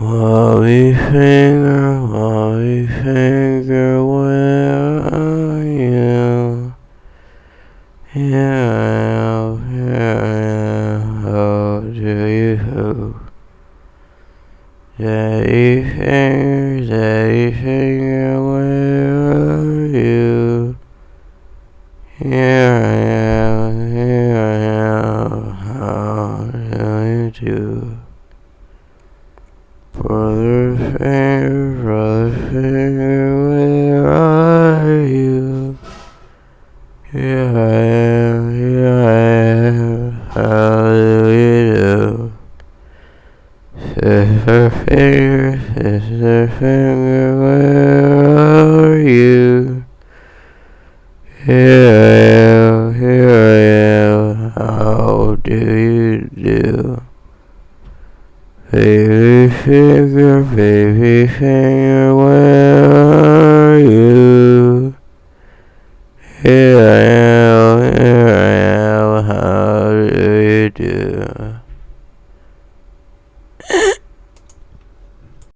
Wobby finger, wobby finger, where are you? Here I am, here I am, how do you? Daddy finger, daddy finger, where are you? Here I am, here I am, how do you do? Brother finger, brother finger, where are you? Here I am, here I am, how do you do? Sister finger, sister finger, where are you? Here I am, here I am, how do you do? Baby is your baby singer, where are you? Here I am, here I am, how do you do?